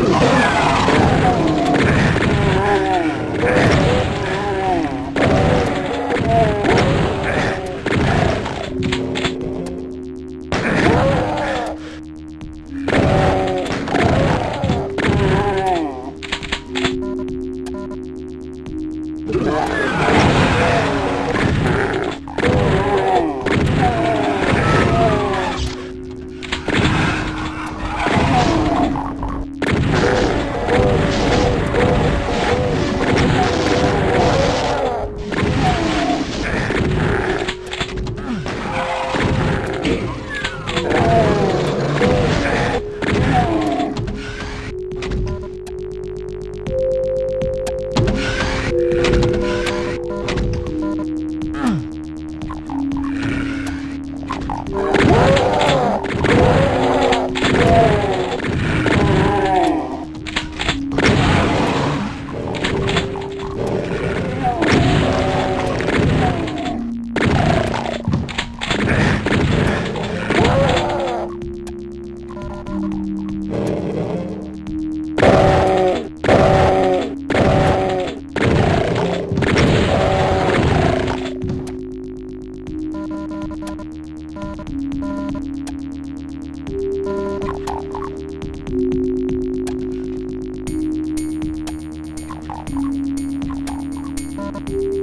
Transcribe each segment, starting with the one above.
Oh! Oh!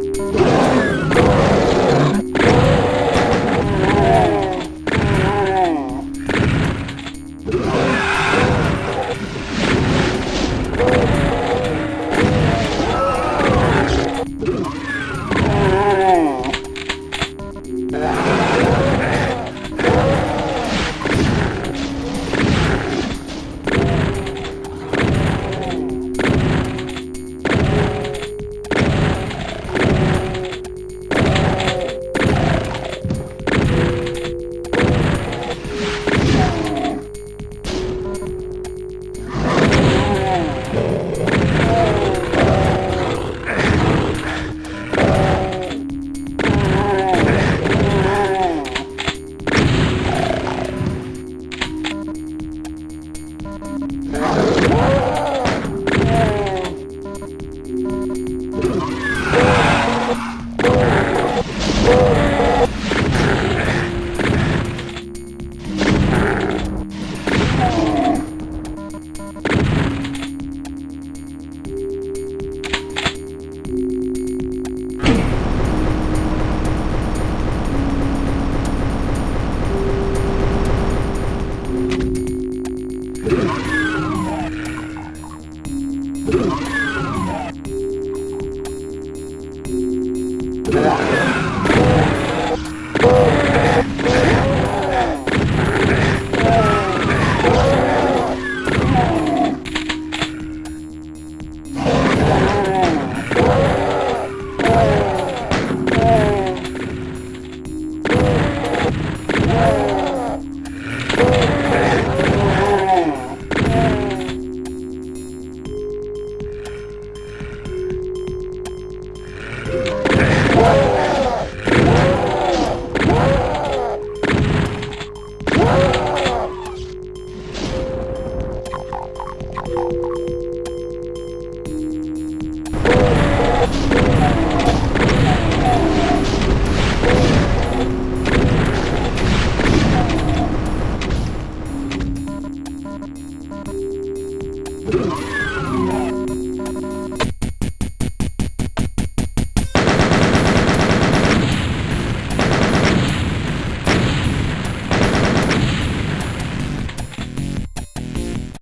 Ooh.